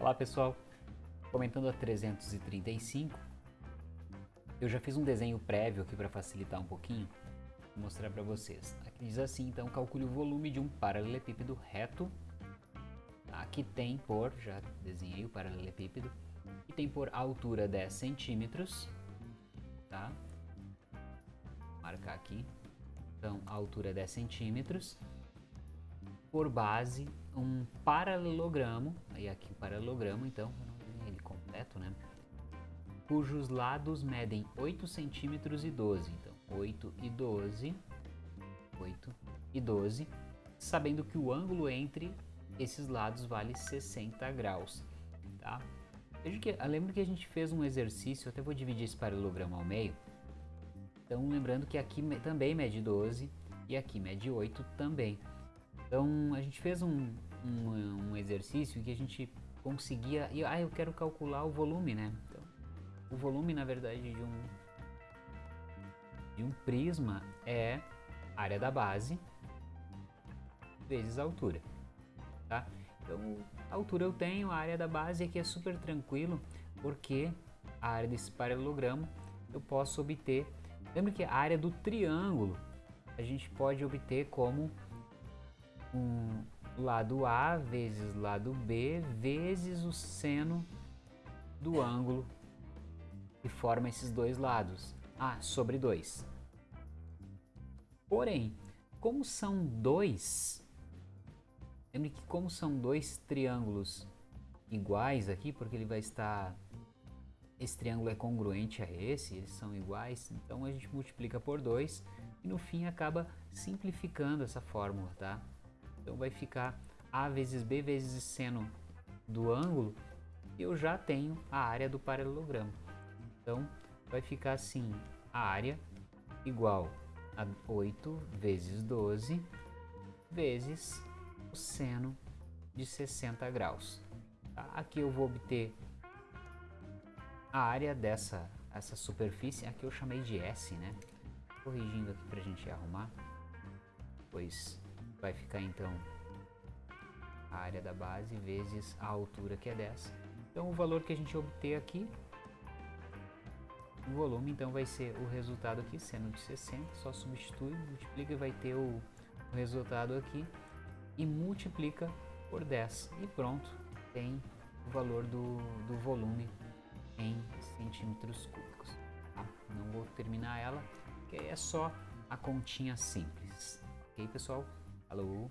Olá pessoal, comentando a 335, eu já fiz um desenho prévio aqui para facilitar um pouquinho, vou mostrar para vocês. Aqui diz assim, então calcule o volume de um paralelepípedo reto, aqui tem por, já desenhei o paralelepípedo, e tem por altura 10 centímetros, tá? Vou marcar aqui, então altura 10 centímetros, por base um paralelogramo, aí aqui paralelogramo, então, ele completo, né? Cujos lados medem 8 centímetros e 12, então 8 e 12, 8 e 12, sabendo que o ângulo entre esses lados vale 60 graus, tá? Veja que, lembro que a gente fez um exercício, até vou dividir esse paralelogramo ao meio, então lembrando que aqui também mede 12 e aqui mede 8 também. Então a gente fez um, um, um exercício que a gente conseguia, e, ah, eu quero calcular o volume, né? Então, o volume na verdade de um, de um prisma é área da base vezes a altura, tá? Então a altura eu tenho, a área da base aqui é super tranquilo, porque a área desse paralelogramo eu posso obter, lembra que a área do triângulo a gente pode obter como um lado A vezes lado B vezes o seno do ângulo que forma esses dois lados, A sobre 2. Porém, como são dois, lembre que como são dois triângulos iguais aqui, porque ele vai estar, esse triângulo é congruente a esse, eles são iguais, então a gente multiplica por 2 e no fim acaba simplificando essa fórmula, tá? Então vai ficar A vezes B vezes seno do ângulo e eu já tenho a área do paralelogramo. Então vai ficar assim, a área igual a 8 vezes 12 vezes o seno de 60 graus. Tá? Aqui eu vou obter a área dessa essa superfície, aqui eu chamei de S, né? Corrigindo aqui para a gente arrumar, pois vai ficar então a área da base vezes a altura que é 10. Então o valor que a gente obter aqui, o volume então vai ser o resultado aqui, seno de 60, só substitui, multiplica e vai ter o, o resultado aqui e multiplica por 10 e pronto, tem o valor do, do volume em centímetros cúbicos. Tá? Não vou terminar ela, porque é só a continha simples. Ok, pessoal? Hello.